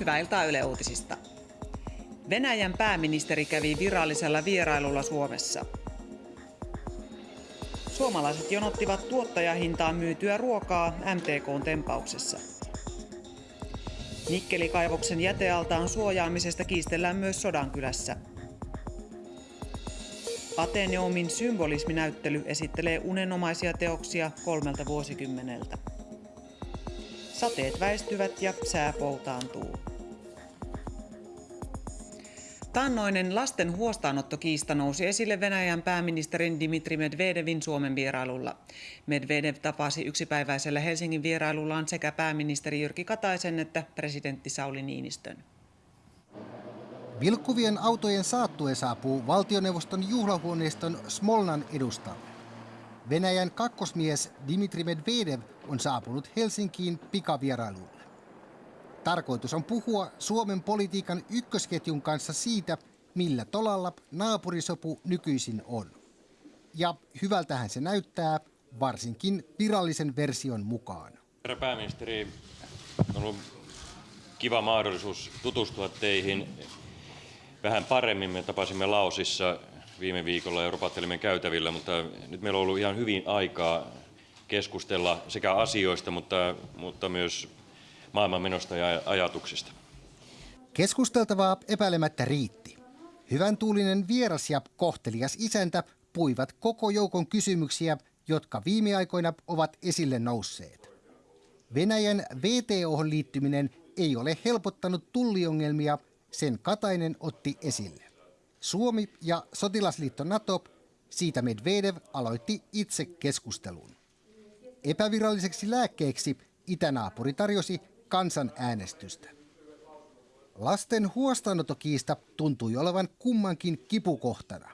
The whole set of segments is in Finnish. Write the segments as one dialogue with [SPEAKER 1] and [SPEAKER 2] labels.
[SPEAKER 1] Hyvää iltaa Yle Uutisista. Venäjän pääministeri kävi virallisella vierailulla Suomessa. Suomalaiset jonottivat tuottajahintaan myytyä ruokaa MTKn tempauksessa. Nikkelikaivoksen jätealtaan suojaamisesta kiistellään myös Sodankylässä. Ateneumin symbolisminäyttely esittelee unenomaisia teoksia kolmelta vuosikymmeneltä. Sateet väistyvät ja sää poutaantuu. Taannoinen lasten huostaanottokiista nousi esille Venäjän pääministerin Dimitri Medvedevin Suomen vierailulla. Medvedev tapasi yksipäiväisellä Helsingin vierailullaan sekä pääministeri Jyrki Kataisen että presidentti Sauli Niinistön.
[SPEAKER 2] Vilkkuvien autojen saattue saapuu valtioneuvoston juhlahuoneiston Smolnan edustalle. Venäjän kakkosmies Dimitri Medvedev on saapunut Helsinkiin pikavierailulle. Tarkoitus on puhua Suomen politiikan ykkösketjun kanssa siitä, millä tolalla naapurisopu nykyisin on. Ja hyvältähän se näyttää, varsinkin virallisen version mukaan.
[SPEAKER 3] Herra pääministeri, on ollut kiva mahdollisuus tutustua teihin vähän paremmin. Me tapasimme Laosissa viime viikolla ja ropattelimme käytävillä, mutta nyt meillä on ollut ihan hyvin aikaa keskustella sekä asioista, mutta, mutta myös maailmanmenosta ja ajatuksista.
[SPEAKER 2] Keskusteltavaa epäilemättä riitti. Hyvän tuulinen vieras ja kohtelias isäntä puivat koko joukon kysymyksiä, jotka viime aikoina ovat esille nousseet. Venäjän VTO liittyminen ei ole helpottanut tulliongelmia, sen Katainen otti esille. Suomi ja sotilasliitto NATO, siitä Medvedev aloitti itse keskustelun. Epäviralliseksi lääkkeeksi itänaapuri tarjosi kansanäänestystä. Lasten huostaanottokiista tuntui olevan kummankin kipukohtana.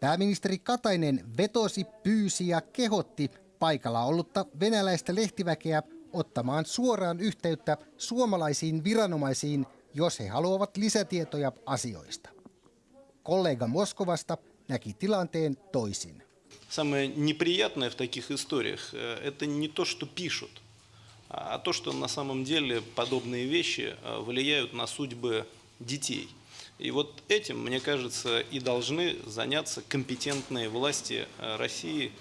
[SPEAKER 2] Pääministeri Katainen vetosi, pyysi ja kehotti paikalla ollutta venäläistä lehtiväkeä ottamaan suoraan yhteyttä suomalaisiin viranomaisiin, jos he haluavat lisätietoja asioista. Kollega Moskovasta näki tilanteen toisin.
[SPEAKER 4] Самое неприятное в таких историях э, – это не то, что пишут – а то, что на самом деле подобные вещи влияют на судьбы детей. И вот этим, мне кажется, и должны заняться компетентные власти России,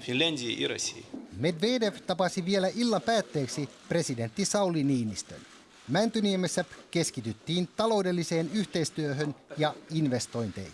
[SPEAKER 4] Finlandii ja России.
[SPEAKER 2] Medvedev tapasi vielä illan päätteeksi presidentti Sauli Niinistön. Mäntyniemessä keskityttiin taloudelliseen yhteistyöhön ja investointeihin.